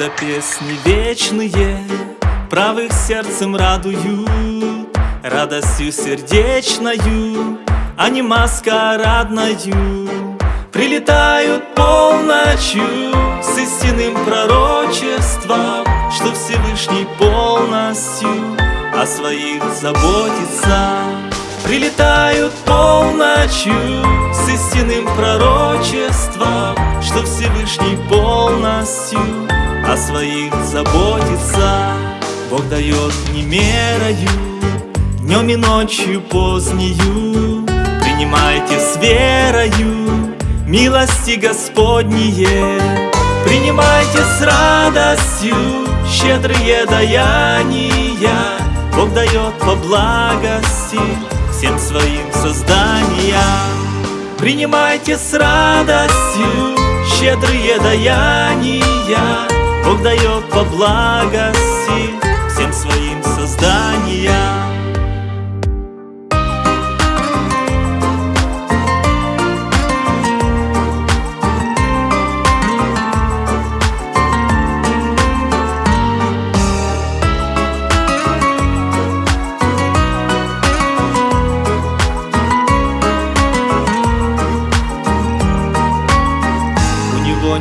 Когда песни вечные правых сердцем радуют Радостью сердечною, а не маскарадною. Прилетают полночью с истинным пророчеством Что Всевышний полностью о своих заботится. Прилетают полночью с истинным пророчеством Что Всевышний полностью своих заботится. Бог дает не мерою, днем и ночью позднею. Принимайте с верою милости Господние. Принимайте с радостью щедрые даяния. Бог дает по благости всем своим созданиям. Принимайте с радостью щедрые даяния Бог дает по благости всем своим созданиям.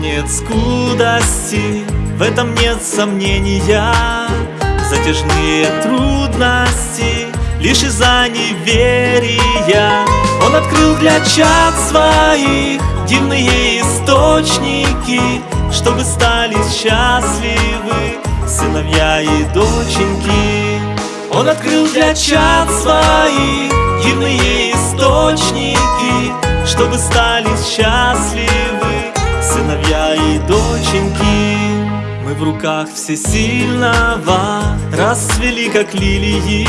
Нет скудости, в этом нет сомнения. Затяжные трудности, лишь из-за неверия. Он открыл для чад своих дивные источники Чтобы стали счастливы сыновья и доченьки. Он открыл для чад своих дивные источники Чтобы стали счастливы сыновья и доченьки Мы в руках всесильного Расцвели, как лилии.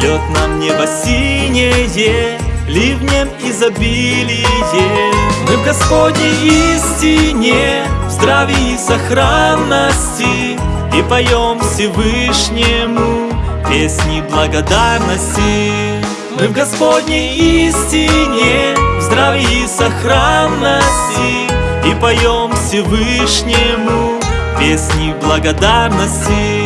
Лед нам небо синее Ливнем изобилие. Мы в Господней истине В здравии и сохранности. И поем Всевышнему Песни благодарности. Мы в Господней истине В здравии и сохранности. И поем Всевышнему песни благодарности